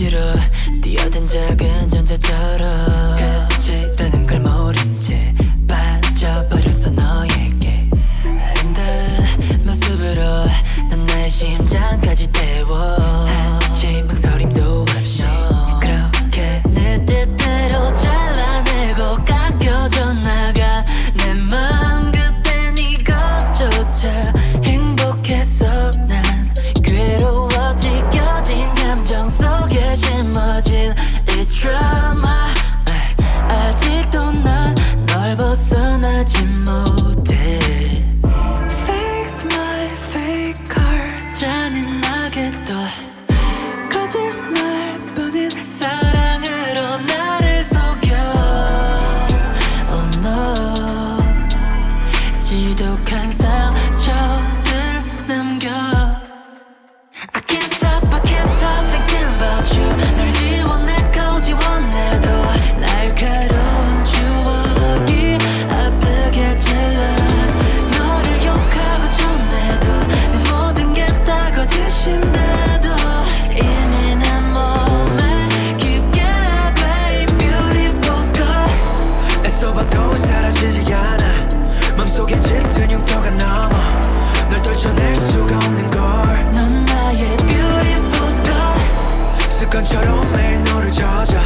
억지로 뛰어든 작은 전자처럼 끝이라는 걸 모른 채 빠져버렸어 너에게. 아름다운 모습으로 넌 나의 심장까지 거짓말뿐인 사랑 습관처럼 매일 너를 찾아.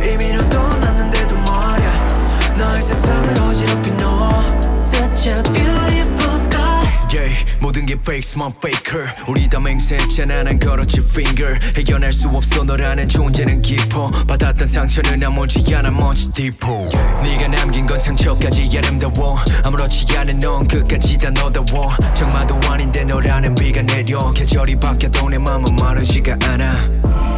이미 넌 떠났는데도 말야. 너의 세상을 어지럽힌 너. Such a beautiful sky. Yeah, 모든 게 fakes만 faker. 우리 다 맹세했잖아 난 걸었지 finger. 해결할 수 없어 너라는 존재는 깊어. 받았던 상처는 아무지 않아 먼지 deepo 네가 남긴 건 상처까지 아름다워. 아무렇지 않은 넌 끝까지 다 너다워. 장마도 아닌데 너라는 비가 내려. 계절이 바뀌어도 내 맘은 마르지가 않아.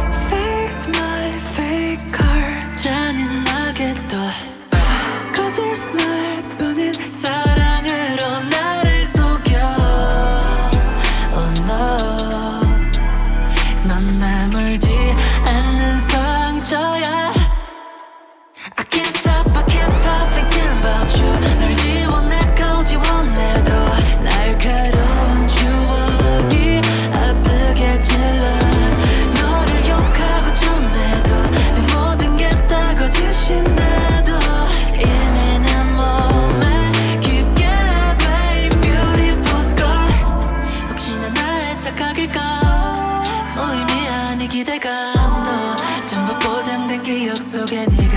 기대감도 전부 보장된 기억 속에 네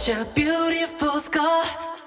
Such a beautiful scar.